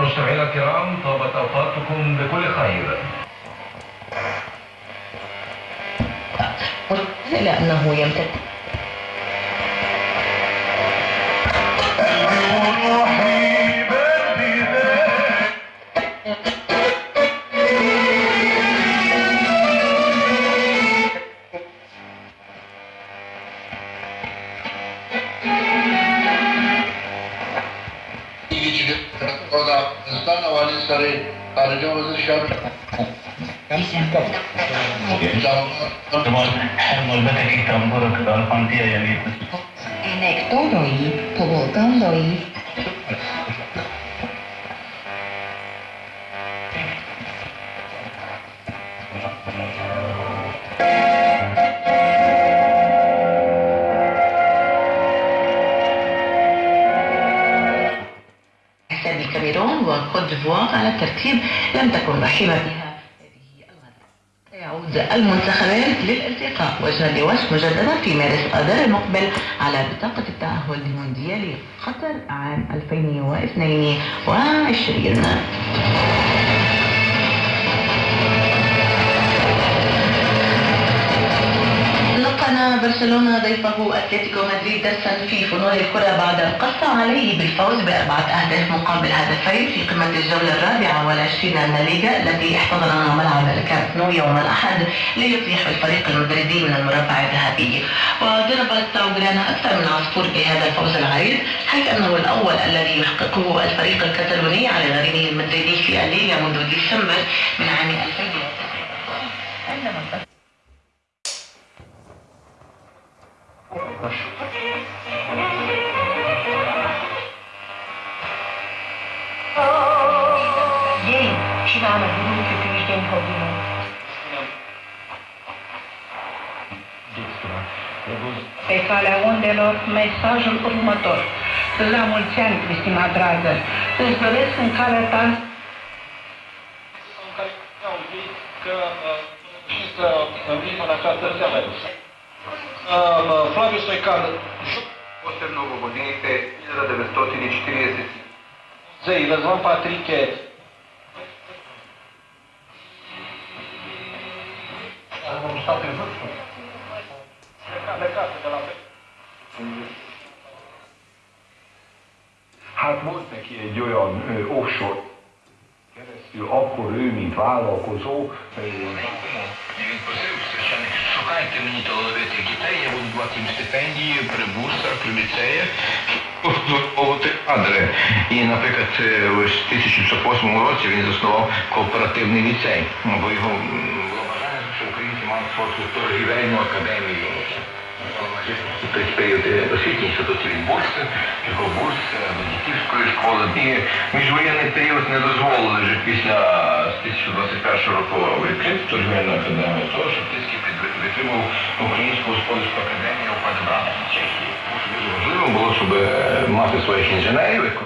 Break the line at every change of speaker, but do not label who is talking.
مستمعينا الكرام طابت أوقاتكم بكل خير.
لأنه يمتد.
En octobre
2011 Thank you. الكاميرون وكوت ديفوار على الترتيب لم تكن رحيمة بها. يعود المنتخبان للالتقاء. وجها لوجه مجددا في مارس اذار المقبل على بطاقة التأهل لمونديال قطر عام 2022 برشلونة ضيفه أتلتيكو مدريد درسا في فنون الكرة بعد قص عليه بالفوز بأربعة أهداف مقابل هدفين في قمة الجولة الرابعة والعشرين من الليغا التي احتضنها ملعب الكامب نو يوم الأحد ليطيح الفريق المدريدي من المربع الذهبي. وضربت أوغرانا أكثر من عصفور بهذا الفوز العريض حيث أنه الأول الذي يحققه الفريق الكتالوني على غريمه المدريدي في الليغا منذ ديسمبر من عام 2009 Așa.
Ei, cine a năzut că tu ești în problemă? Pe calea ondelor, mesajul următor. La mulți ani, Cristina dragă, îți doresc în calea ta
că uh, să învim uh, în această seară. uh, Flavio Stoican,
posebno Bobonete, 1940. Zdaj,
Razvan Patrik je
Hát volt neki egy olyan ö, offshore keresztül, akkor ő, mint vállalkozó, ö,
шукайте мені талановитих дітей, я буду давати їм стипендії при бурсах, при ліцеях, обслуговувати кадри. І, наприклад, е, ось в 1908 році він заснував кооперативний ліцей, Ну, бо його було бажання, що українці мали свою торгівельну академію. Той період е, освітній інституті від бурси, його бурс е, дітівської школи. І міжвоєнний період не дозволили вже після з 1021 року відкрити торгівельну академію, Українського польську академію опадебрати в Чехії. Дуже важливо було, щоб е, мати своїх інженерів.